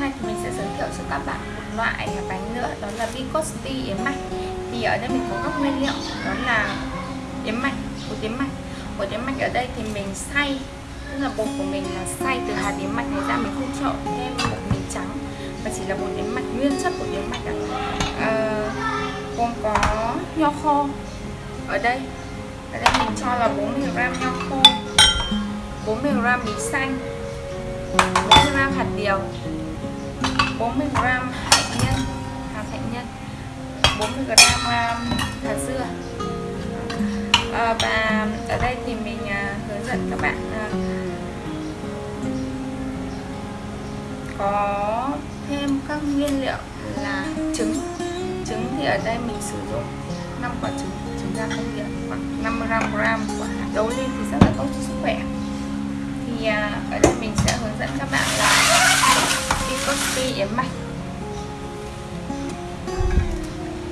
nay thì mình sẽ giới thiệu cho các bạn một loại bánh nữa đó là Bicosti yến mạch. Thì ở đây mình có các nguyên liệu đó là yến mạch bột yến mạch. Bột yến mạch ở đây thì mình xay tức là bột của mình là xay từ hạt yến mạch này ra mình không trộn thêm bột mì trắng mà chỉ là bột yến mạch nguyên chất của yến mạch à, gồm có nho khô ở đây. Ở đây mình cho là 40g nho khô 40g mì xanh 40g hạt điều. 40g hạnh nhân hạt hạnh nhân 40g hạt dưa. À, và ở đây thì mình à, hướng dẫn các bạn à, có thêm các nguyên liệu là trứng. Trứng thì ở đây mình sử dụng 5 quả trứng trứng ra không điện khoảng 55 gram của hạt đấu lên thì rất là tốt cho sức khỏe. Thì à, ở đây mình sẽ hướng dẫn các bạn là đi yến mạch.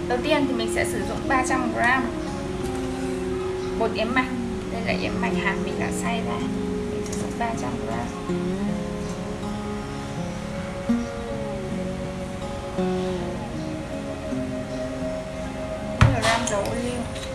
Đầu tiên thì mình sẽ sử dụng 300 gram bột yến mạch. Đây là yến mạch hạt mình đã xay ra. Mình sử dụng 300 gram. Gram dầu ô liu.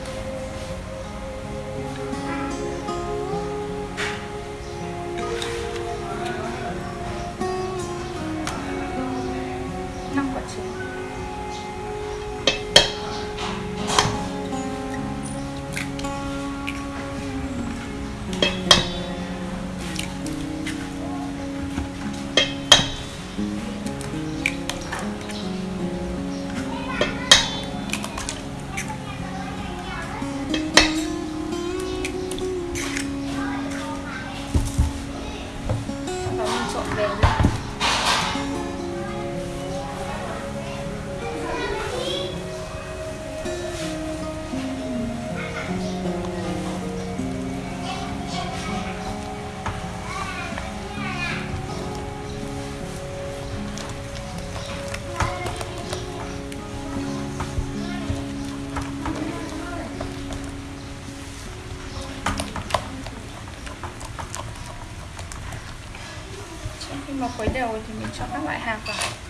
Khuấy đều thì mình cho các loại hạt vào.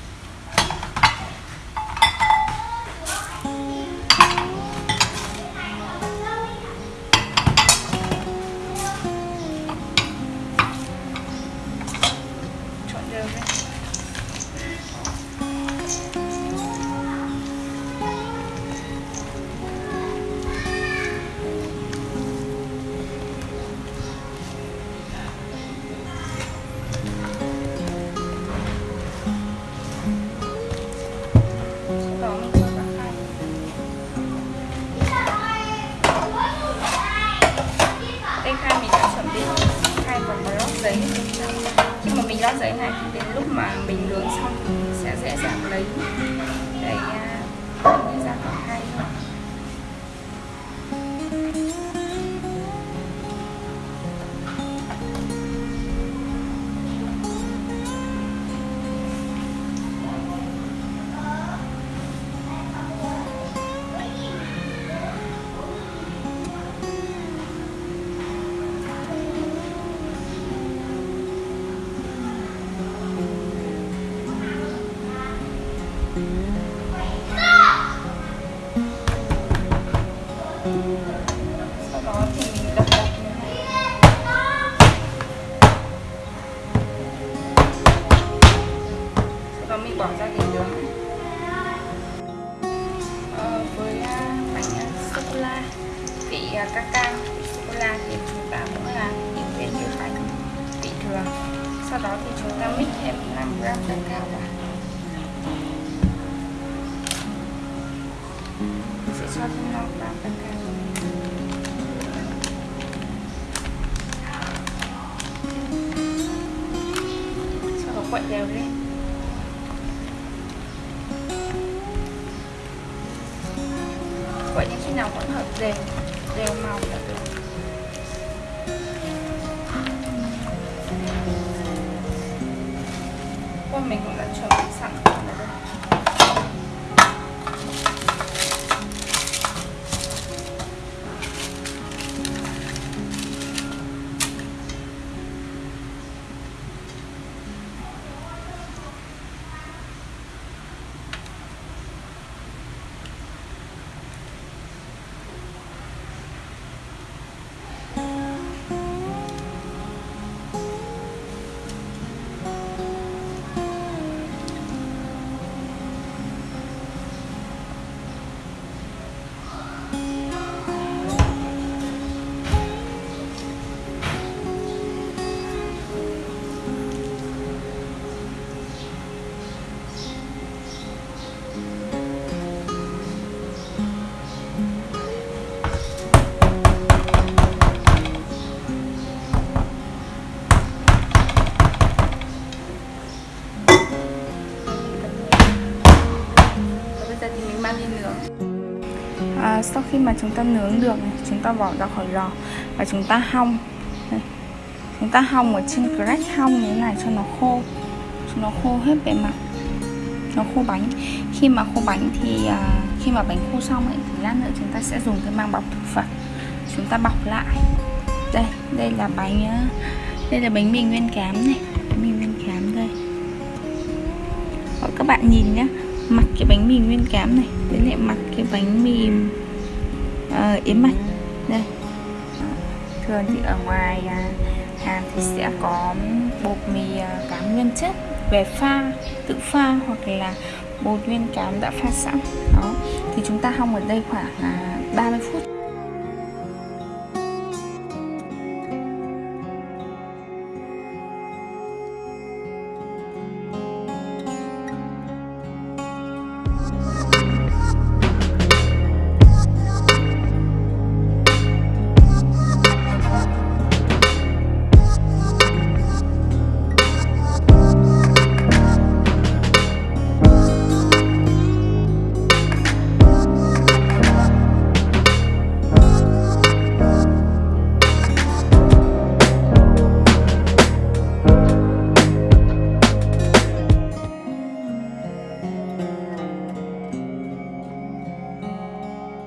Khi giấy này thì đến lúc mà mình nướng xong sẽ dễ dàng lấy cái uh, ra khỏi hai uh, sô cô la thì chúng ta cũng là những viên như bánh vị thường sau đó thì chúng ta mix thêm 5 gram cacao vào sẽ cho thêm 5 gram cacao sau đó quậy đều lên quậy đến khi nào hỗn hợp đều đều màu là được qua mình cũng đã sau khi mà chúng ta nướng được này, chúng ta bỏ ra khỏi lò và chúng ta hong. Chúng ta hong ở trên crack hong như thế này cho nó khô cho nó khô hết bề mặt. Nó khô bánh. Khi mà khô bánh thì à, khi mà bánh khô xong ấy thì lát nữa chúng ta sẽ dùng cái mang bọc thực phẩm. Chúng ta bọc lại. Đây đây là bánh à, đây là bánh mì nguyên cám này. Bánh mì nguyên cám đây. Đó, các bạn nhìn nhé mặt cái bánh mì nguyên cám này với lại mặt cái bánh mì uh, yếm mạch đây. Thường thì ở ngoài à, hàng thì sẽ có bột mì à, cám nguyên chất về pha tự pha hoặc là bột nguyên cám đã pha sẵn. Đó thì chúng ta hong ở đây khoảng à, 30 phút.